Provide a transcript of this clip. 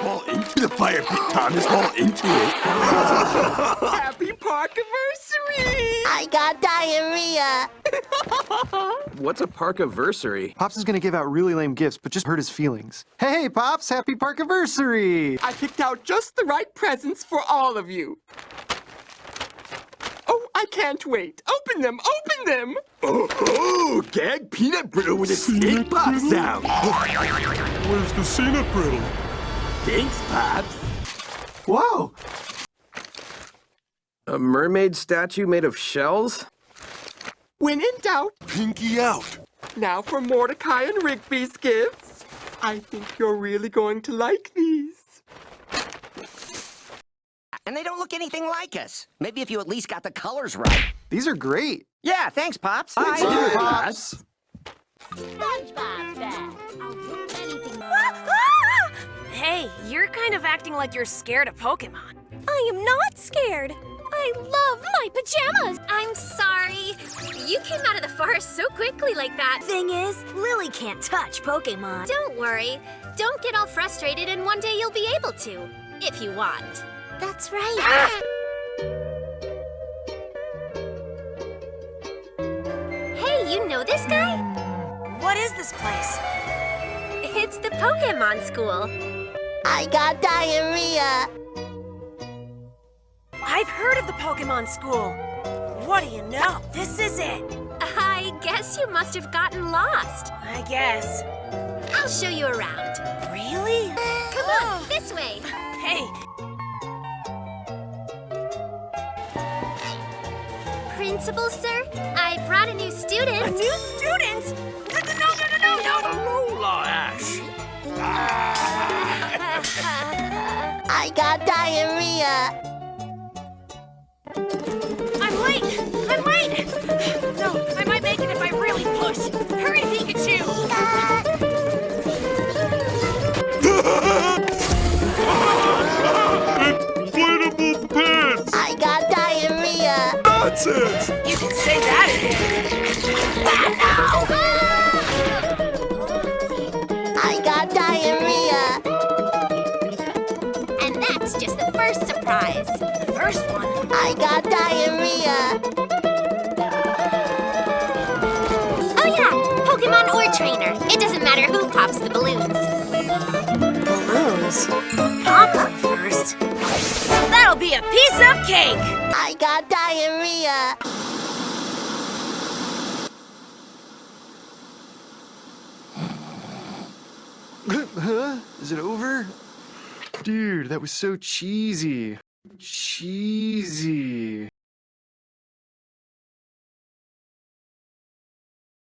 Fall into the fire, Big Thomas. Fall into it. Happy Parkiversary! I got diarrhea. What's a parkiversary? Pops is gonna give out really lame gifts, but just hurt his feelings. Hey, Pops, happy Parkiversary! I picked out just the right presents for all of you. Oh, I can't wait. Open them, open them! Oh, oh, gag peanut brittle with a snake pop sound. Where's the peanut brittle? Thanks, Pops. Whoa! A mermaid statue made of shells? When in doubt, Pinky out. now for Mordecai and Rigby's gifts. I think you're really going to like these. And they don't look anything like us. Maybe if you at least got the colors right. These are great. Yeah, thanks, Pops. Bye, Pops. SpongeBob bag. I'll kind of acting like you're scared of Pokemon. I am not scared. I love my pajamas. I'm sorry. You came out of the forest so quickly like that. Thing is, Lillie can't touch Pokemon. Don't worry. Don't get all frustrated and one day you'll be able to. If you want. That's right. Ah! Hey, you know this guy? What is this place? It's the Pokemon School. I got diarrhea. I've heard of the Pokemon School. What do you know? This is it. I guess you must have gotten lost. I guess. I'll show you around. Really? Come on, oh. this way. Hey, Principal, sir, I brought a new student. a new student? No, no, no, no, no, no, no. I diarrhea. I'm late. I'm late. No, I might make it if I really push. Hurry, Pikachu. Inflatable pants. I got diarrhea. Nonsense. You can say first one. I got diarrhea. Oh yeah, Pokemon or trainer. It doesn't matter who pops the balloons. Balloons. Pop up first. That'll be a piece of cake. I got diarrhea. huh? Is it over? Dude, that was so cheesy cheesy.